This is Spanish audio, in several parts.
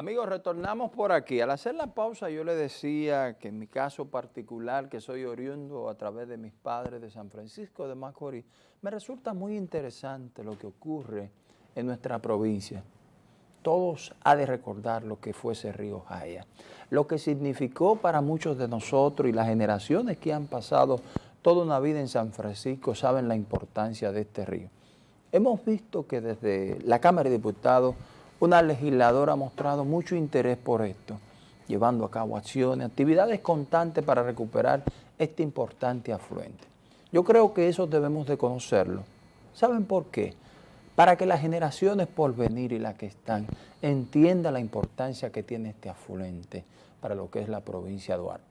Amigos, retornamos por aquí. Al hacer la pausa yo le decía que en mi caso particular, que soy oriundo a través de mis padres de San Francisco de Macorís, me resulta muy interesante lo que ocurre en nuestra provincia. Todos ha de recordar lo que fue ese río Jaya, lo que significó para muchos de nosotros y las generaciones que han pasado toda una vida en San Francisco saben la importancia de este río. Hemos visto que desde la Cámara de Diputados una legisladora ha mostrado mucho interés por esto, llevando a cabo acciones, actividades constantes para recuperar este importante afluente. Yo creo que eso debemos de conocerlo. ¿Saben por qué? Para que las generaciones por venir y las que están entiendan la importancia que tiene este afluente para lo que es la provincia de Duarte.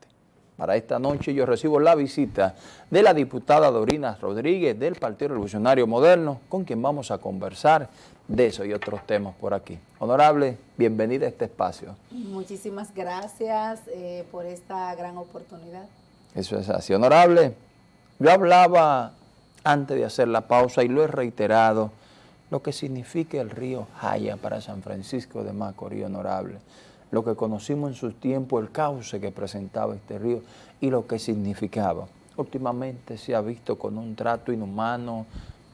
Para esta noche yo recibo la visita de la diputada Dorina Rodríguez del Partido Revolucionario Moderno, con quien vamos a conversar de eso y otros temas por aquí. Honorable, bienvenida a este espacio. Muchísimas gracias eh, por esta gran oportunidad. Eso es así. Honorable, yo hablaba antes de hacer la pausa y lo he reiterado, lo que significa el río Jaya para San Francisco de Macorís, honorable lo que conocimos en su tiempo, el cauce que presentaba este río y lo que significaba. Últimamente se ha visto con un trato inhumano,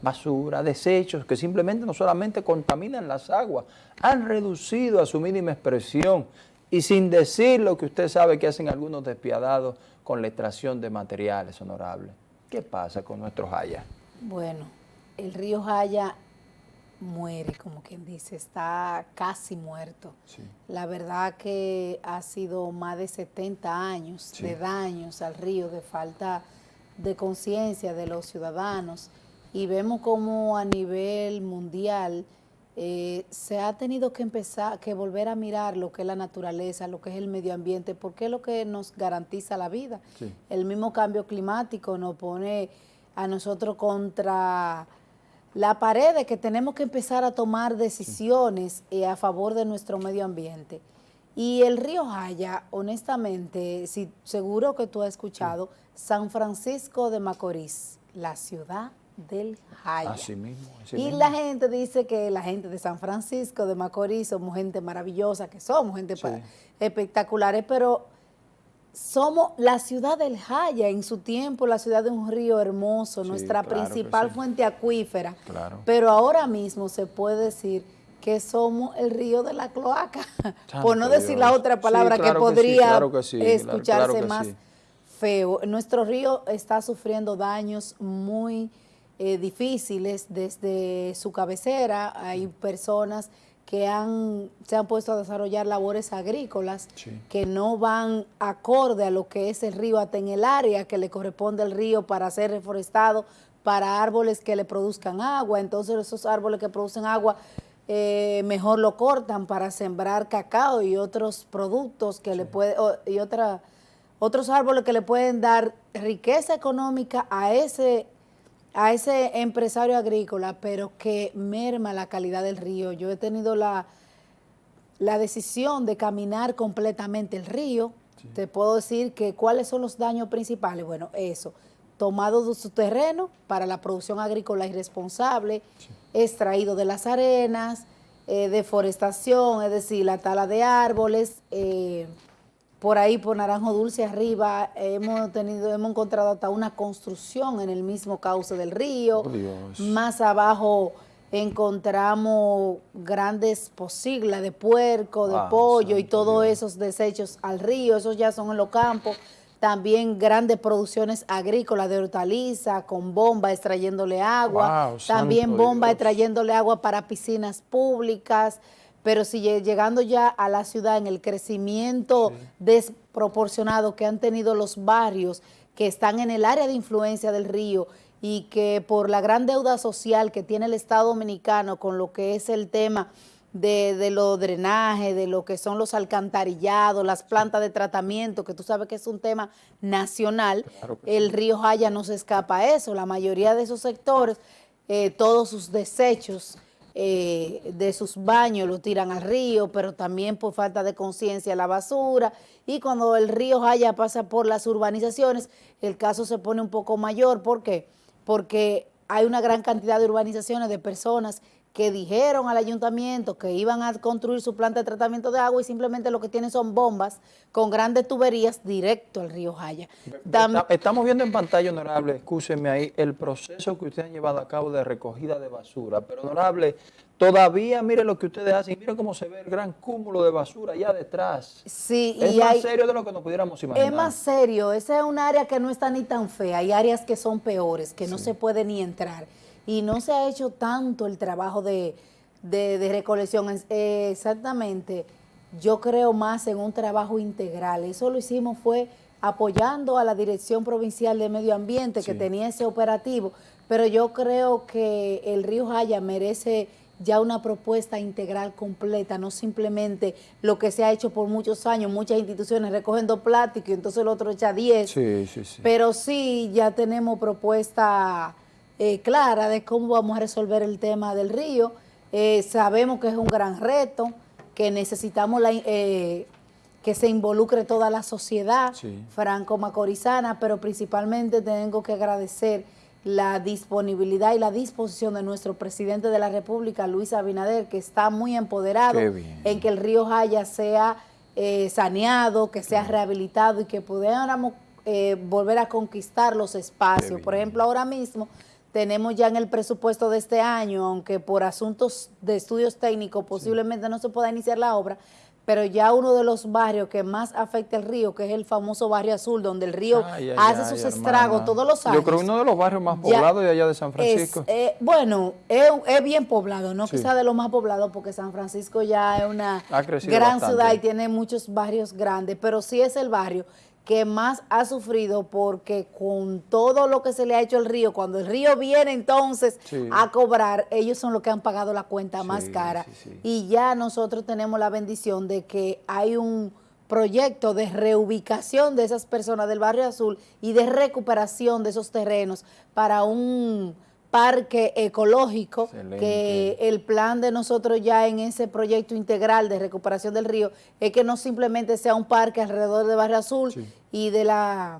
basura, desechos que simplemente no solamente contaminan las aguas, han reducido a su mínima expresión y sin decir lo que usted sabe que hacen algunos despiadados con la extracción de materiales honorables. ¿Qué pasa con nuestro Jaya? Bueno, el río Jaya muere, como quien dice, está casi muerto. La verdad que ha sido más de 70 años de daños al río, de falta de conciencia de los ciudadanos y vemos como a nivel mundial eh, se ha tenido que empezar, que volver a mirar lo que es la naturaleza, lo que es el medio ambiente, porque es lo que nos garantiza la vida. El mismo cambio climático nos pone a nosotros contra la pared de que tenemos que empezar a tomar decisiones eh, a favor de nuestro medio ambiente. Y el río Jaya, honestamente, si, seguro que tú has escuchado, San Francisco de Macorís, la ciudad del Jaya. Así mismo. y la gente dice que la gente de San Francisco de Macorís somos gente maravillosa, que somos gente espectaculares, pero somos la ciudad del Jaya, en su tiempo la ciudad de un río hermoso, nuestra principal fuente acuífera, pero ahora mismo se puede decir que somos el río de la cloaca, por no decir la otra palabra que podría escucharse más feo. Nuestro río está sufriendo daños muy eh, difíciles desde su cabecera, hay personas que han, se han puesto a desarrollar labores agrícolas que no van acorde a lo que es el río, hasta en el área que le corresponde al río para ser reforestado, para árboles que le produzcan agua. Entonces esos árboles que producen agua eh, mejor lo cortan para sembrar cacao y otros productos que le puede, y otra, otros árboles que le pueden dar riqueza económica a ese a ese empresario agrícola, pero que merma la calidad del río. Yo he tenido la, la decisión de caminar completamente el río. Te puedo decir que cuáles son los daños principales. Bueno, eso, tomado de su terreno para la producción agrícola irresponsable, extraído de las arenas, eh, deforestación, es decir, la tala de árboles, eh, por ahí, por Naranjo Dulce arriba, hemos tenido, hemos encontrado hasta una construcción en el mismo cauce del río. Más abajo encontramos grandes posiglas de puerco, de pollo y todos esos desechos al río, esos ya son en los campos. También grandes producciones agrícolas de hortaliza, con bomba extrayéndole agua. También bomba extrayéndole agua para piscinas públicas pero si llegando ya a la ciudad en el crecimiento desproporcionado que han tenido los barrios que están en el área de influencia del río y que por la gran deuda social que tiene el Estado Dominicano con lo que es el tema de, de los drenajes, de lo que son los alcantarillados, las plantas de tratamiento, que tú sabes que es un tema nacional, el río Jaya no se escapa a eso, la mayoría de esos sectores, eh, todos sus desechos eh, de sus baños lo tiran al río, pero también por falta de conciencia la basura. Y cuando el río Jaya pasa por las urbanizaciones, el caso se pone un poco mayor. ¿Por qué? Porque hay una gran cantidad de urbanizaciones de personas que dijeron al ayuntamiento que iban a construir su planta de tratamiento de agua y simplemente lo que tienen son bombas con grandes tuberías directo al río Jaya. estamos viendo en pantalla, honorable, escúcheme ahí, el proceso que ustedes han llevado a cabo de recogida de basura. Pero, honorable, todavía mire lo que ustedes hacen, mire cómo se ve el gran cúmulo de basura allá detrás. Sí, es más serio de lo que nos pudiéramos imaginar. Es más serio, esa es un área que no está ni tan fea, hay áreas que son peores, que no se puede ni entrar y no se ha hecho tanto el trabajo de, recolección. Eh, exactamente, yo creo más en un trabajo integral. Eso lo hicimos fue apoyando a la Dirección Provincial de Medio Ambiente que tenía ese operativo, pero yo creo que el río Jaya merece ya una propuesta integral completa, no simplemente lo que se ha hecho por muchos años, muchas instituciones recogiendo plástico y entonces el otro echa 10, sí, sí, sí. pero sí ya tenemos propuesta eh, clara de cómo vamos a resolver el tema del río. Eh, sabemos que es un gran reto, que necesitamos la, eh, que se involucre toda la sociedad franco-macorizana, pero principalmente tengo que agradecer la disponibilidad y la disposición de nuestro presidente de la República, Luis Abinader, que está muy empoderado en que el río Jaya sea saneado, que sea rehabilitado y que pudiéramos volver a conquistar los espacios. Por ejemplo, ahora mismo tenemos ya en el presupuesto de este año, aunque por asuntos de estudios técnicos posiblemente no se pueda iniciar la obra, pero ya uno de los barrios que más afecta el río, que es el famoso barrio azul, donde el río hace sus estragos todos los años. Yo creo uno de los barrios más poblados de allá de San Francisco. Eh, bueno, es, bien poblado, no quizá de los más poblados, porque San Francisco ya es una gran ciudad y tiene muchos barrios grandes, pero sí es el barrio que más ha sufrido porque con todo lo que se le ha hecho al río, cuando el río viene entonces a cobrar, ellos son los que han pagado la cuenta más cara. y ya nosotros tenemos la bendición de que hay un proyecto de reubicación de esas personas del barrio azul y de recuperación de esos terrenos para un parque ecológico, que el plan de nosotros ya en ese proyecto integral de recuperación del río es que no simplemente sea un parque alrededor de Barrio Azul y de la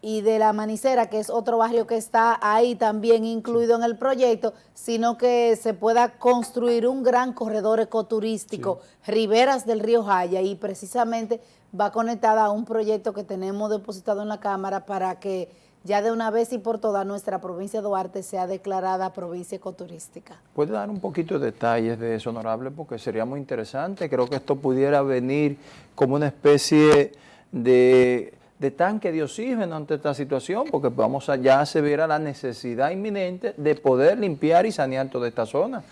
y de la Manicera, que es otro barrio que está ahí también incluido en el proyecto, sino que se pueda construir un gran corredor ecoturístico, riberas del río Jaya, y precisamente va conectada a un proyecto que tenemos depositado en la Cámara para que ya de una vez y por toda nuestra provincia de Duarte sea declarada provincia ecoturística. ¿Puede dar un poquito de detalles de eso, honorable? Porque sería muy interesante. Creo que esto pudiera venir como una especie de de tanque de oxígeno ante esta situación, porque vamos a, ya se verá la necesidad inminente de poder limpiar y sanear toda esta zona,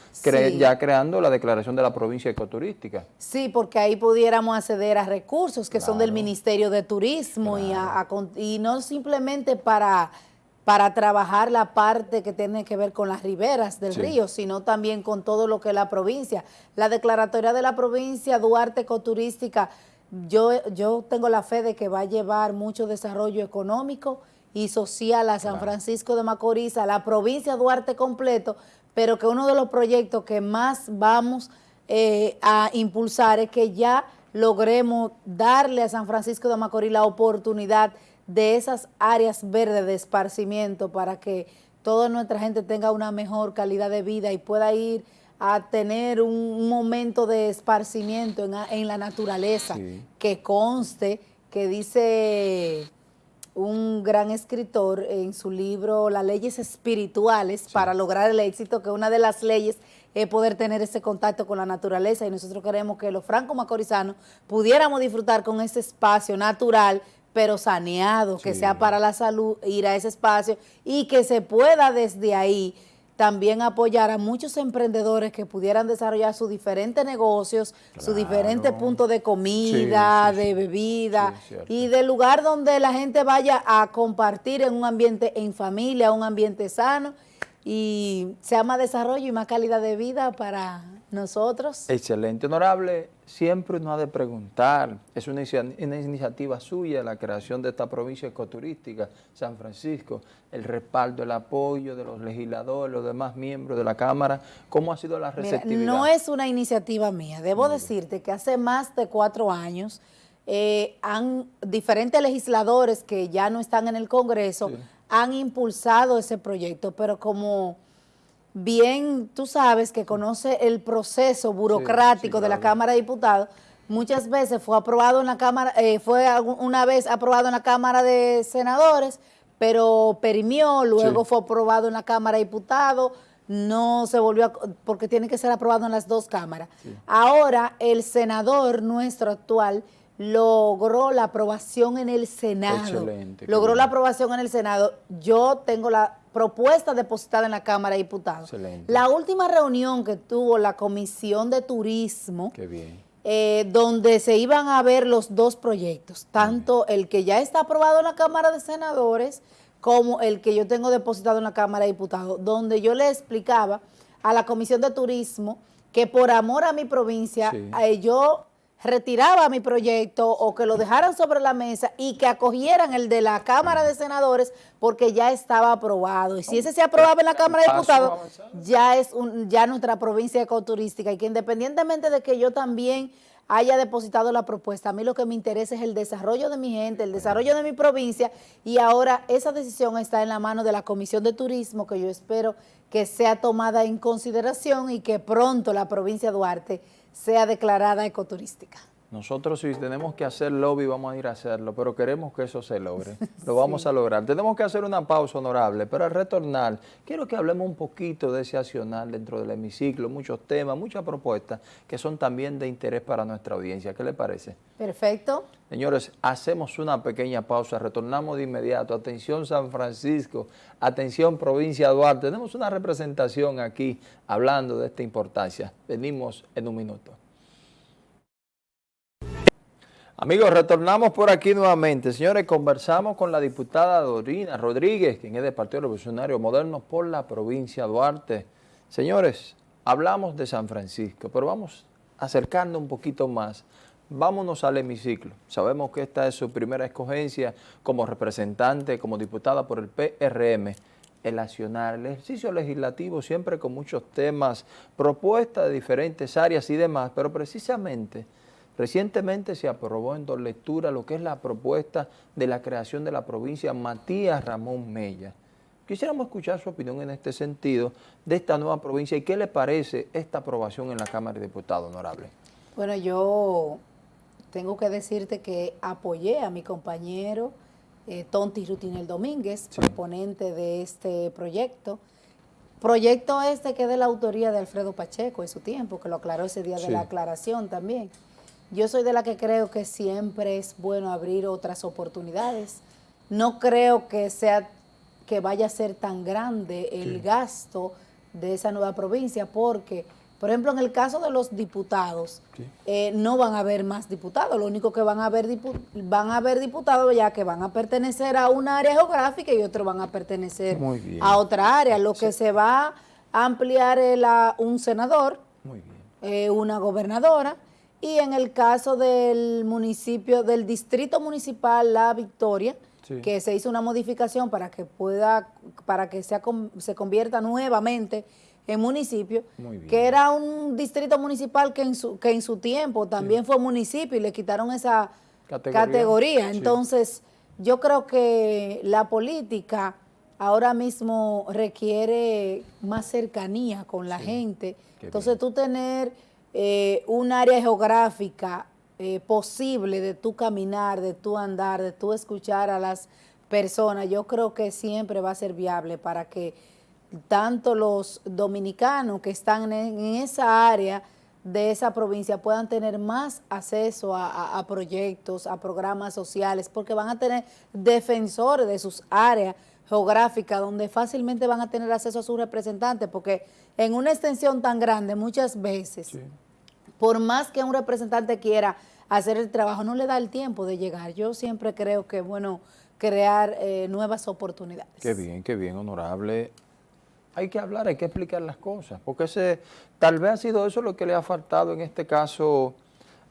ya creando la declaración de la provincia ecoturística. Sí, porque ahí pudiéramos acceder a recursos que son del Ministerio de Turismo y, y no simplemente para para trabajar la parte que tiene que ver con las riberas del río, sino también con todo lo que es la provincia. La declaratoria de la provincia Duarte Ecoturística yo, yo tengo la fe de que va a llevar mucho desarrollo económico y social a San Francisco de Macorís, a la provincia de Duarte completo, pero que uno de los proyectos que más vamos eh, a impulsar es que ya logremos darle a San Francisco de Macorís la oportunidad de esas áreas verdes de esparcimiento para que toda nuestra gente tenga una mejor calidad de vida y pueda ir a tener un momento de esparcimiento en, la naturaleza, que conste que dice un gran escritor en su libro Las leyes espirituales para lograr el éxito, que una de las leyes es poder tener ese contacto con la naturaleza. Y nosotros queremos que los franco-macorizanos pudiéramos disfrutar con ese espacio natural, pero saneado, que sea para la salud, ir a ese espacio y que se pueda desde ahí también apoyar a muchos emprendedores que pudieran desarrollar sus diferentes negocios, sus diferentes puntos de comida, de bebida y del lugar donde la gente vaya a compartir en un ambiente en familia, un ambiente sano y sea más desarrollo y más calidad de vida para nosotros. Excelente, honorable. Siempre uno ha de preguntar, es una, iniciativa suya la creación de esta provincia ecoturística, San Francisco, el respaldo, el apoyo de los legisladores, los demás miembros de la Cámara, ¿cómo ha sido la receptividad? no es una iniciativa mía, debo decirte que hace más de cuatro años eh, han diferentes legisladores que ya no están en el Congreso han impulsado ese proyecto, pero como bien tú sabes que conoce el proceso burocrático de la Cámara de Diputados, muchas veces fue aprobado en la Cámara, eh, fue una vez aprobado en la Cámara de Senadores, pero perimió, luego fue aprobado en la Cámara de Diputados, no se volvió, a, porque tiene que ser aprobado en las dos cámaras. Ahora el senador nuestro actual logró la aprobación en el Senado. Excelente. Logró la aprobación en el Senado. Yo tengo la propuesta depositada en la Cámara de Diputados. Excelente. La última reunión que tuvo la Comisión de Turismo, eh, donde se iban a ver los dos proyectos, tanto el que ya está aprobado en la Cámara de Senadores como el que yo tengo depositado en la Cámara de Diputados, donde yo le explicaba a la Comisión de Turismo que por amor a mi provincia, eh, yo retiraba mi proyecto o que lo dejaran sobre la mesa y que acogieran el de la Cámara de Senadores porque ya estaba aprobado. Y si ese se aprobaba en la Cámara de Diputados, ya es un, ya nuestra provincia ecoturística y que independientemente de que yo también haya depositado la propuesta, a mí lo que me interesa es el desarrollo de mi gente, el desarrollo de mi provincia y ahora esa decisión está en la mano de la Comisión de Turismo que yo espero que sea tomada en consideración y que pronto la provincia de Duarte sea declarada ecoturística. Nosotros si tenemos que hacer lobby vamos a ir a hacerlo, pero queremos que eso se logre. Lo vamos a lograr. Tenemos que hacer una pausa honorable, pero al retornar, quiero que hablemos un poquito de ese accionar dentro del hemiciclo, muchos temas, muchas propuestas que son también de interés para nuestra audiencia. ¿Qué le parece? Perfecto. Señores, hacemos una pequeña pausa, retornamos de inmediato. Atención San Francisco, atención provincia de Duarte. Tenemos una representación aquí hablando de esta importancia. Venimos en un minuto. Amigos, retornamos por aquí nuevamente. Señores, conversamos con la diputada Dorina Rodríguez, quien es del Partido Revolucionario Moderno por la provincia de Duarte. Señores, hablamos de San Francisco, pero vamos acercando un poquito más. Vámonos al hemiciclo. Sabemos que esta es su primera escogencia como representante, como diputada por el PRM el accionar, el ejercicio legislativo siempre con muchos temas, propuestas de diferentes áreas y demás, pero precisamente Recientemente se aprobó en dos lecturas lo que es la propuesta de la creación de la provincia Matías Ramón Mella. Quisiéramos escuchar su opinión en este sentido de esta nueva provincia y qué le parece esta aprobación en la Cámara de Diputados, honorable. Bueno, yo tengo que decirte que apoyé a mi compañero eh, Tonti Rutinel Domínguez, proponente de este proyecto. Proyecto este que es de la autoría de Alfredo Pacheco en su tiempo, que lo aclaró ese día de la aclaración también. Yo soy de la que creo que siempre es bueno abrir otras oportunidades. No creo que sea que vaya a ser tan grande el gasto de esa nueva provincia porque, por ejemplo, en el caso de los diputados, eh, no van a haber más diputados, lo único que van a haber van a haber diputados ya que van a pertenecer a una área geográfica y otros van a pertenecer a otra área. Lo que se va a ampliar es un senador, eh, una gobernadora, y en el caso del municipio, del distrito municipal La Victoria, que se hizo una modificación para que pueda, para que sea, se convierta nuevamente en municipio, que era un distrito municipal que en su, que en su tiempo también fue municipio y le quitaron esa categoría. Entonces, yo creo que la política ahora mismo requiere más cercanía con la gente. Entonces, tú tener eh, un área geográfica eh, posible de tu caminar, de tu andar, de tu escuchar a las personas, yo creo que siempre va a ser viable para que tanto los dominicanos que están en, esa área de esa provincia puedan tener más acceso a, proyectos, a programas sociales, porque van a tener defensores de sus áreas geográficas donde fácilmente van a tener acceso a sus representantes, porque en una extensión tan grande muchas veces por más que un representante quiera hacer el trabajo, no le da el tiempo de llegar. Yo siempre creo que bueno crear eh, nuevas oportunidades. Qué bien, qué bien, honorable. Hay que hablar, hay que explicar las cosas, porque ese, tal vez ha sido eso lo que le ha faltado en este caso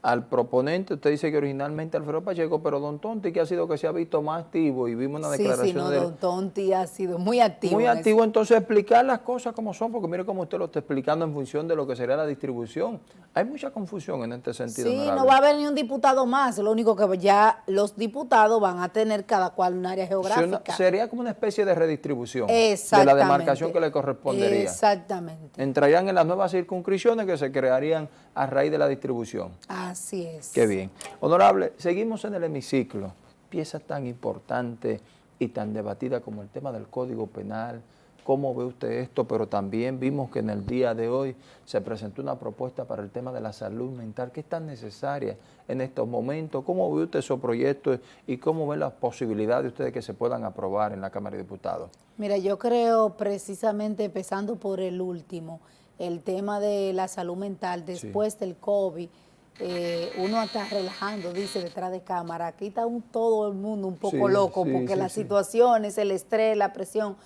al proponente, usted dice que originalmente Alfredo Pacheco, pero Don Tonti, que ha sido que se ha visto más activo y vimos una declaración sí, no, de Don Tonti ha sido muy activo. Muy activo, entonces explicar las cosas como son, porque mire cómo usted lo está explicando en función de lo que sería la distribución. Hay mucha confusión en este sentido. Sí, no va a haber ni un diputado más, lo único que ya los diputados van a tener cada cual un área geográfica. sería como una especie de redistribución de la demarcación que le correspondería. Exactamente. Entrarían en las nuevas circunscripciones que se crearían a raíz de la distribución. Así es. Qué bien. Honorable, seguimos en el hemiciclo. Pieza tan importante y tan debatida como el tema del Código Penal. ¿Cómo ve usted esto? Pero también vimos que en el día de hoy se presentó una propuesta para el tema de la salud mental, que es tan necesaria en estos momentos. ¿Cómo ve usted esos proyectos y cómo ve las posibilidades de ustedes que se puedan aprobar en la Cámara de Diputados? Mira, yo creo precisamente, empezando por el último, el tema de la salud mental después del COVID, eh, uno está relajando, dice detrás de cámara, aquí está un, todo el mundo un poco loco porque las situaciones, el estrés, la presión,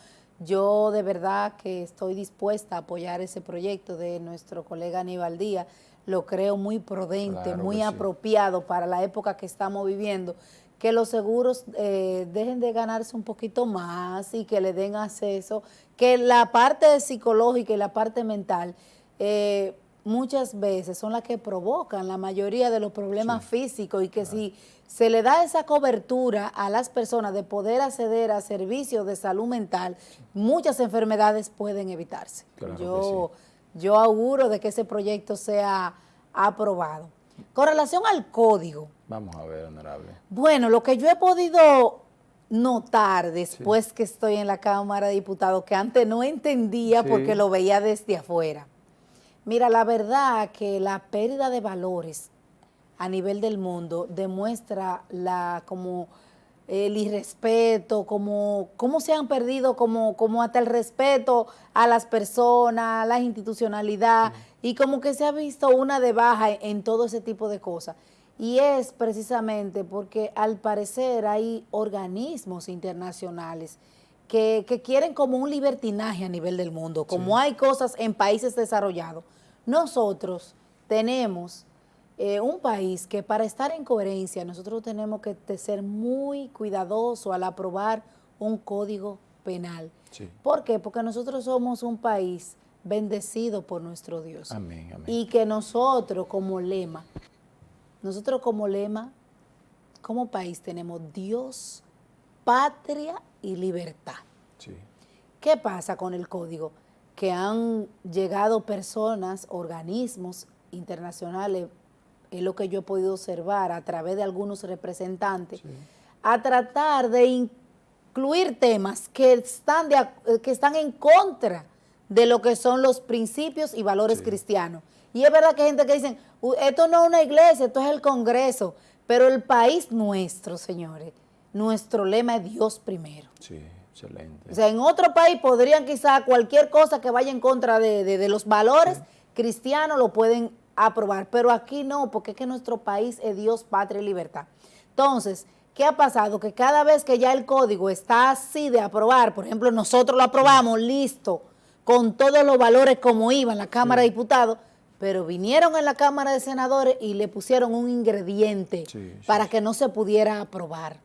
yo de verdad que estoy dispuesta a apoyar ese proyecto de nuestro colega Aníbal Díaz, lo creo muy prudente, muy apropiado para la época que estamos viviendo, que los seguros eh, dejen de ganarse un poquito más y que le den acceso, que la parte psicológica y la parte mental eh, muchas veces son las que provocan la mayoría de los problemas físicos y que si se le da esa cobertura a las personas de poder acceder a servicios de salud mental, muchas enfermedades pueden evitarse. yo, yo auguro de que ese proyecto sea aprobado. Con relación al código. Vamos a ver, honorable. Bueno, lo que yo he podido notar después que estoy en la Cámara de Diputados, que antes no entendía porque lo veía desde afuera. Mira, la verdad que la pérdida de valores a nivel del mundo demuestra la como el irrespeto, como cómo se han perdido como, como hasta el respeto a las personas, a la institucionalidad, y como que se ha visto una de baja en todo ese tipo de cosas. Y es precisamente porque al parecer hay organismos internacionales que, quieren como un libertinaje a nivel del mundo, como hay cosas en países desarrollados. Nosotros tenemos eh, un país que para estar en coherencia nosotros tenemos que ser muy cuidadosos al aprobar un código penal. ¿Por qué? Porque nosotros somos un país bendecido por nuestro Dios. Y que nosotros como lema, nosotros como lema, como país tenemos Dios, patria y libertad. ¿Qué pasa con el código? Que han llegado personas, organismos internacionales, es lo que yo he podido observar a través de algunos representantes, a tratar de incluir temas que están, de, que están en contra de lo que son los principios y valores cristianos. Y es verdad que hay gente que dice, esto no es una iglesia, esto es el Congreso, pero el país nuestro, señores, nuestro lema es Dios primero. Sí, excelente. O sea, en otro país podrían quizá cualquier cosa que vaya en contra de, los valores cristianos lo pueden aprobar, pero aquí no, porque es que nuestro país es Dios, patria y libertad. Entonces, ¿qué ha pasado? Que cada vez que ya el código está así de aprobar, por ejemplo, nosotros lo aprobamos, listo, con todos los valores como iba en la Cámara de Diputados, pero vinieron en la Cámara de Senadores y le pusieron un ingrediente para que no se pudiera aprobar.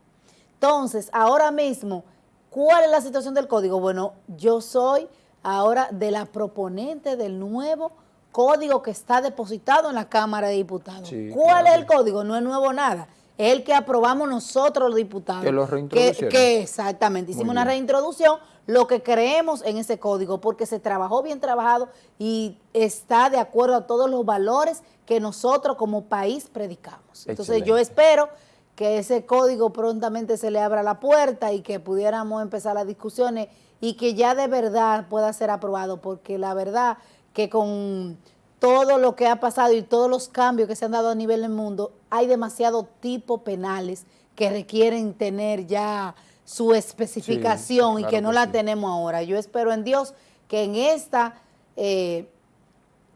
Entonces, ahora mismo, ¿cuál es la situación del código? Bueno, yo soy ahora de la proponente del nuevo código que está depositado en la Cámara de Diputados. ¿Cuál es el código? No es nuevo nada es el que aprobamos nosotros los diputados. Que lo reintroducieron. Que, exactamente, hicimos una reintroducción, lo que creemos en ese código, porque se trabajó bien trabajado y está de acuerdo a todos los valores que nosotros como país predicamos. Entonces yo espero que ese código prontamente se le abra la puerta y que pudiéramos empezar las discusiones y que ya de verdad pueda ser aprobado, porque la verdad que con todo lo que ha pasado y todos los cambios que se han dado a nivel del mundo, hay demasiados tipos penales que requieren tener ya su especificación y que no la tenemos ahora. Yo espero en Dios que en esta... Eh,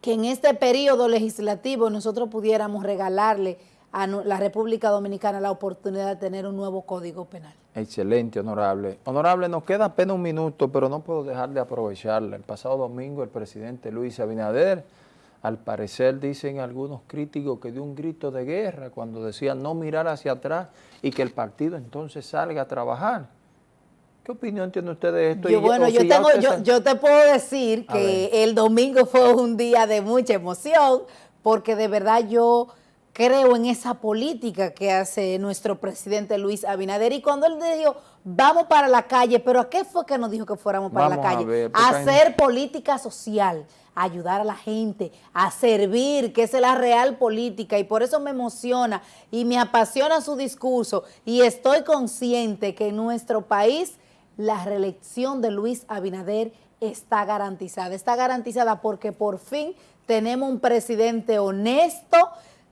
que en este periodo legislativo nosotros pudiéramos regalarle a la República Dominicana la oportunidad de tener un nuevo código penal. Excelente, honorable. Honorable, nos queda apenas un minuto, pero no puedo dejar de aprovecharla. El pasado domingo el presidente Luis Abinader al parecer dicen algunos críticos que dio un grito de guerra cuando decía no mirar hacia atrás y que el partido entonces salga a trabajar. ¿Qué opinión tiene usted de esto? Yo, bueno, yo, tengo, yo, te puedo decir que el domingo fue un día de mucha emoción porque de verdad yo creo en esa política que hace nuestro presidente Luis Abinader. Y cuando él dijo, vamos para la calle, pero ¿a qué fue que nos dijo que fuéramos para la calle? A, hacer política social, a ayudar a la gente, a servir, que es la real política. Y por eso me emociona y me apasiona su discurso. Y estoy consciente que en nuestro país la reelección de Luis Abinader está garantizada. Está garantizada porque por fin tenemos un presidente honesto,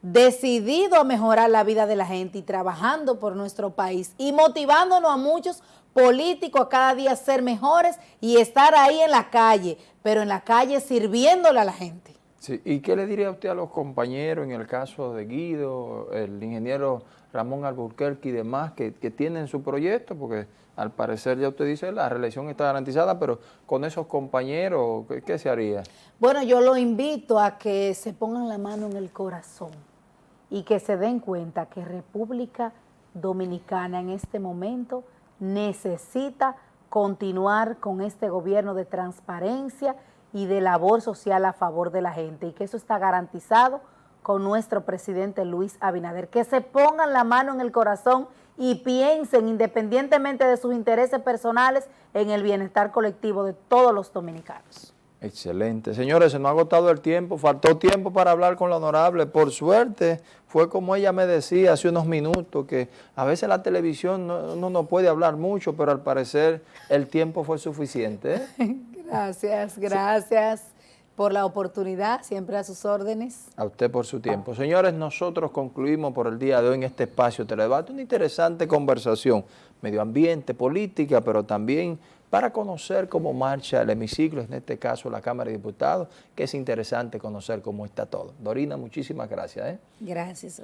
decidido a mejorar la vida de la gente y trabajando por nuestro país y motivándonos a muchos políticos a cada día ser mejores y estar ahí en la calle, pero en la calle sirviéndole a la gente. Sí, ¿y qué le diría usted a los compañeros en el caso de Guido, el ingeniero Ramón Alburquerque y demás que, que tienen su proyecto? Porque al parecer ya usted dice la reelección está garantizada, pero con esos compañeros, ¿qué, ¿qué, se haría? Bueno, yo lo invito a que se pongan la mano en el corazón y que se den cuenta que República Dominicana en este momento necesita continuar con este gobierno de transparencia y de labor social a favor de la gente y que eso está garantizado con nuestro presidente Luis Abinader. Que se pongan la mano en el corazón y piensen independientemente de sus intereses personales en el bienestar colectivo de todos los dominicanos. Excelente. Señores, se nos ha agotado el tiempo, faltó tiempo para hablar con la honorable. Por suerte, fue como ella me decía hace unos minutos, que a veces la televisión no, no, puede hablar mucho, pero al parecer el tiempo fue suficiente. ¿eh? Gracias, gracias por la oportunidad, siempre a sus órdenes. A usted por su tiempo. Señores, nosotros concluimos por el día de hoy en este espacio Teledebate una interesante conversación, medio ambiente, política, pero también para conocer cómo marcha el hemiciclo, en este caso la Cámara de Diputados, que es interesante conocer cómo está todo. Dorina, muchísimas gracias. ¿eh? Gracias.